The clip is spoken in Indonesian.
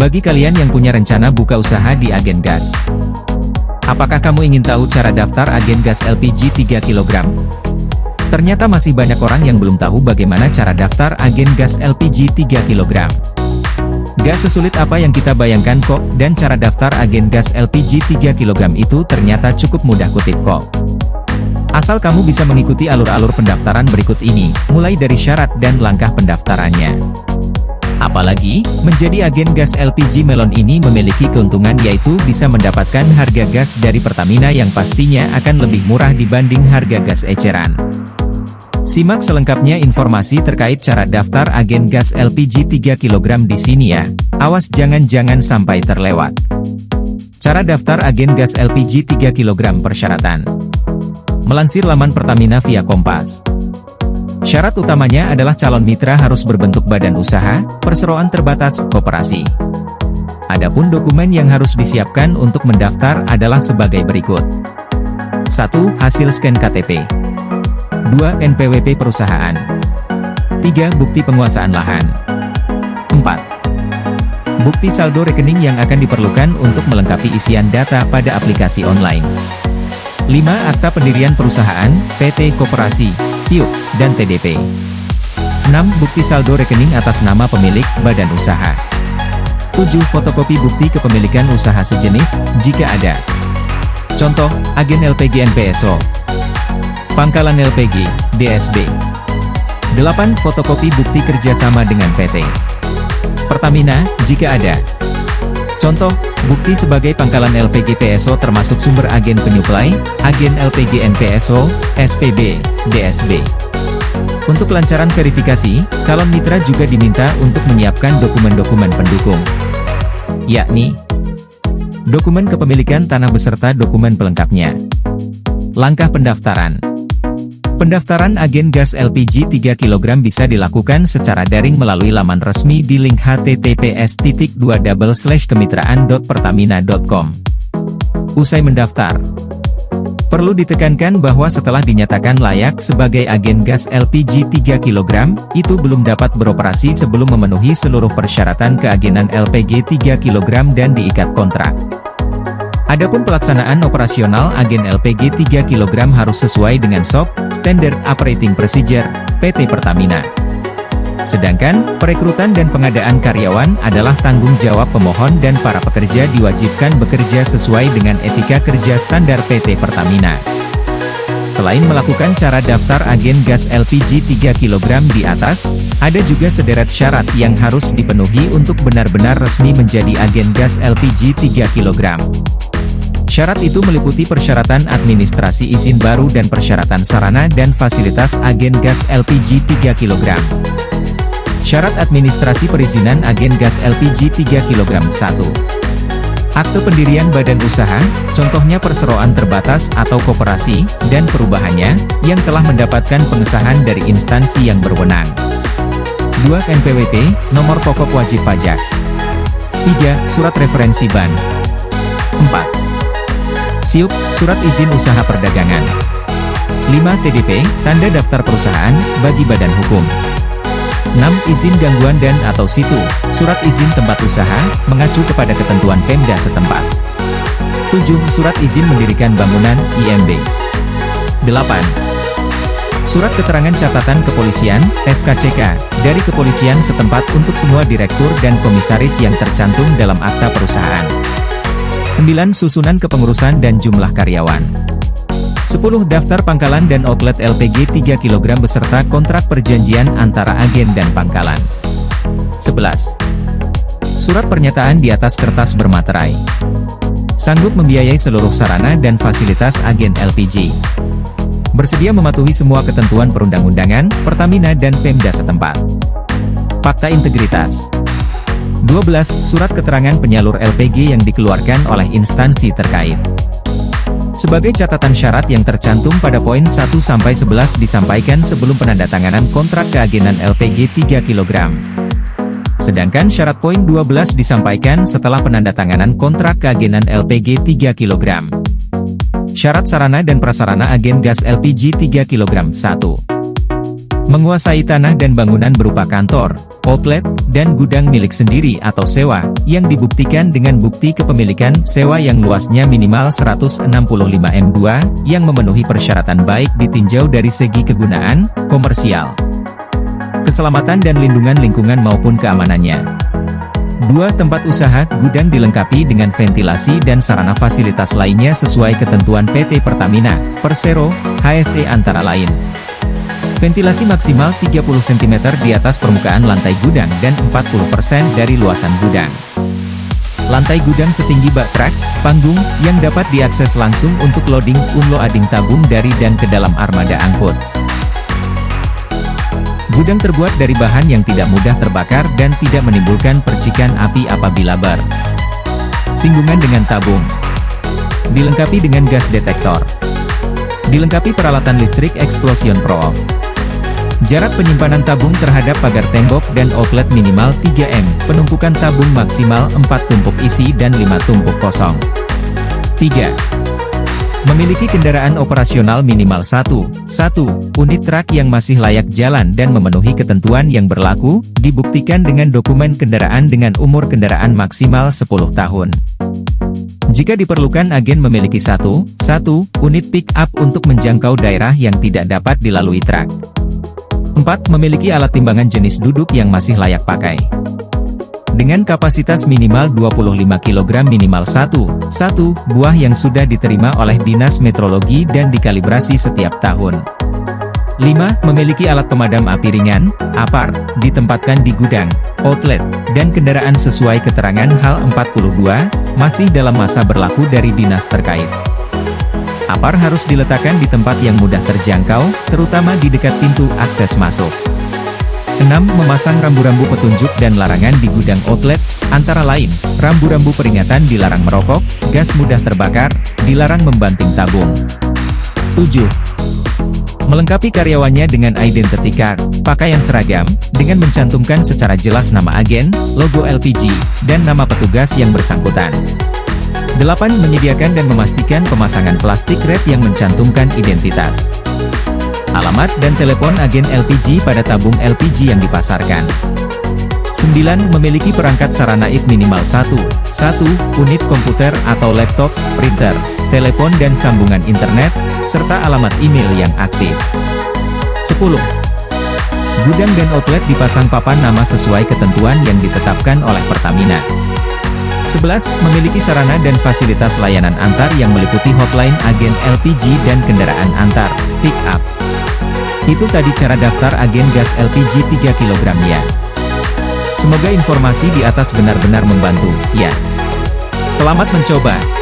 Bagi kalian yang punya rencana buka usaha di agen gas, apakah kamu ingin tahu cara daftar agen gas LPG 3 kg? Ternyata masih banyak orang yang belum tahu bagaimana cara daftar agen gas LPG 3 kg. Gas sesulit apa yang kita bayangkan kok, dan cara daftar agen gas LPG 3 kg itu ternyata cukup mudah kutip kok. Asal kamu bisa mengikuti alur-alur pendaftaran berikut ini, mulai dari syarat dan langkah pendaftarannya. Apalagi, menjadi agen gas LPG Melon ini memiliki keuntungan yaitu bisa mendapatkan harga gas dari Pertamina yang pastinya akan lebih murah dibanding harga gas eceran. Simak selengkapnya informasi terkait cara daftar agen gas LPG 3 kg di sini ya. Awas jangan-jangan sampai terlewat. Cara daftar agen gas LPG 3 kg persyaratan. Melansir laman Pertamina via Kompas. Syarat utamanya adalah calon mitra harus berbentuk badan usaha, perseroan terbatas, koperasi. Adapun dokumen yang harus disiapkan untuk mendaftar adalah sebagai berikut. 1. Hasil scan KTP 2. NPWP perusahaan 3. Bukti penguasaan lahan 4. Bukti saldo rekening yang akan diperlukan untuk melengkapi isian data pada aplikasi online 5. Akta pendirian perusahaan, PT Koperasi, SIUP, dan TDP. 6. Bukti saldo rekening atas nama pemilik, badan usaha. 7. Fotokopi bukti kepemilikan usaha sejenis, jika ada. Contoh, agen LPG NPSO. Pangkalan LPG, DSB. 8. Fotokopi bukti kerjasama dengan PT. Pertamina, jika ada. Contoh, bukti sebagai pangkalan LPG PSO termasuk sumber agen penyuplai, agen LPG NPSO, SPB, DSB. Untuk kelancaran verifikasi, calon mitra juga diminta untuk menyiapkan dokumen-dokumen pendukung, yakni dokumen kepemilikan tanah beserta dokumen pelengkapnya. Langkah pendaftaran Pendaftaran agen gas LPG 3 kg bisa dilakukan secara daring melalui laman resmi di link https kemitraan.pertamina.com. Usai mendaftar, perlu ditekankan bahwa setelah dinyatakan layak sebagai agen gas LPG 3 kg, itu belum dapat beroperasi sebelum memenuhi seluruh persyaratan keagenan LPG 3 kg dan diikat kontrak. Adapun pelaksanaan operasional agen LPG 3 kg harus sesuai dengan SOP, Standard Operating Procedure, PT Pertamina. Sedangkan, perekrutan dan pengadaan karyawan adalah tanggung jawab pemohon dan para pekerja diwajibkan bekerja sesuai dengan etika kerja standar PT Pertamina. Selain melakukan cara daftar agen gas LPG 3 kg di atas, ada juga sederet syarat yang harus dipenuhi untuk benar-benar resmi menjadi agen gas LPG 3 kg. Syarat itu meliputi persyaratan administrasi izin baru dan persyaratan sarana dan fasilitas agen gas LPG 3 kg. Syarat administrasi perizinan agen gas LPG 3 kg 1. Akte pendirian badan usaha, contohnya perseroan terbatas atau koperasi, dan perubahannya, yang telah mendapatkan pengesahan dari instansi yang berwenang. 2. NPWP, nomor pokok wajib pajak. 3. Surat referensi ban. 4. SIUP, Surat Izin Usaha Perdagangan. 5. TDP, Tanda Daftar Perusahaan, bagi badan hukum. 6. Izin gangguan dan atau situ, Surat Izin Tempat Usaha, mengacu kepada ketentuan Pemda setempat. 7. Surat Izin Mendirikan Bangunan, IMB. 8. Surat Keterangan Catatan Kepolisian, SKCK, dari Kepolisian setempat untuk semua direktur dan komisaris yang tercantum dalam akta perusahaan. 9. Susunan kepengurusan dan jumlah karyawan 10. Daftar pangkalan dan outlet LPG 3 kg beserta kontrak perjanjian antara agen dan pangkalan 11. Surat pernyataan di atas kertas bermaterai Sanggup membiayai seluruh sarana dan fasilitas agen LPG Bersedia mematuhi semua ketentuan perundang-undangan, Pertamina dan Pemda setempat Fakta integritas 12. Surat keterangan penyalur LPG yang dikeluarkan oleh instansi terkait. Sebagai catatan syarat yang tercantum pada poin 1-11 disampaikan sebelum penandatanganan kontrak keagenan LPG 3 kg. Sedangkan syarat poin 12 disampaikan setelah penandatanganan kontrak keagenan LPG 3 kg. Syarat sarana dan prasarana agen gas LPG 3 kg 1. Menguasai tanah dan bangunan berupa kantor, outlet, dan gudang milik sendiri atau sewa, yang dibuktikan dengan bukti kepemilikan sewa yang luasnya minimal 165 M2, yang memenuhi persyaratan baik ditinjau dari segi kegunaan, komersial, keselamatan dan lindungan lingkungan maupun keamanannya. Dua tempat usaha gudang dilengkapi dengan ventilasi dan sarana fasilitas lainnya sesuai ketentuan PT Pertamina, Persero, HSE antara lain. Ventilasi maksimal 30 cm di atas permukaan lantai gudang dan 40% dari luasan gudang. Lantai gudang setinggi bak truk, panggung, yang dapat diakses langsung untuk loading unloading tabung dari dan ke dalam armada angkut. Gudang terbuat dari bahan yang tidak mudah terbakar dan tidak menimbulkan percikan api apabila ber. Singgungan dengan tabung. Dilengkapi dengan gas detektor. Dilengkapi peralatan listrik Explosion Pro. Jarak penyimpanan tabung terhadap pagar tembok dan outlet minimal 3M, penumpukan tabung maksimal 4 tumpuk isi dan 5 tumpuk kosong. 3. Memiliki kendaraan operasional minimal 1, 1, unit truk yang masih layak jalan dan memenuhi ketentuan yang berlaku, dibuktikan dengan dokumen kendaraan dengan umur kendaraan maksimal 10 tahun. Jika diperlukan agen memiliki satu, satu unit pick up untuk menjangkau daerah yang tidak dapat dilalui truk. 4. Memiliki alat timbangan jenis duduk yang masih layak pakai. Dengan kapasitas minimal 25 kg minimal 1, 1 buah yang sudah diterima oleh Dinas Metrologi dan dikalibrasi setiap tahun. 5. Memiliki alat pemadam api ringan, APAR, ditempatkan di gudang, outlet, dan kendaraan sesuai keterangan HAL 42, masih dalam masa berlaku dari dinas terkait. Apar harus diletakkan di tempat yang mudah terjangkau, terutama di dekat pintu akses masuk. 6. Memasang rambu-rambu petunjuk dan larangan di gudang outlet, antara lain, rambu-rambu peringatan dilarang merokok, gas mudah terbakar, dilarang membanting tabung. 7. Melengkapi karyawannya dengan identity card, pakaian seragam, dengan mencantumkan secara jelas nama agen, logo LPG, dan nama petugas yang bersangkutan. 8. Menyediakan dan memastikan pemasangan plastik wrap yang mencantumkan identitas. Alamat dan telepon agen LPG pada tabung LPG yang dipasarkan. 9. Memiliki perangkat sarana IT minimal 1, 1 unit komputer atau laptop, printer, telepon dan sambungan internet, serta alamat email yang aktif. 10. Gudang dan outlet dipasang papan nama sesuai ketentuan yang ditetapkan oleh Pertamina. 11. Memiliki sarana dan fasilitas layanan antar yang meliputi hotline agen LPG dan kendaraan antar, pick up. Itu tadi cara daftar agen gas LPG 3 kg ya. Semoga informasi di atas benar-benar membantu, ya. Selamat mencoba.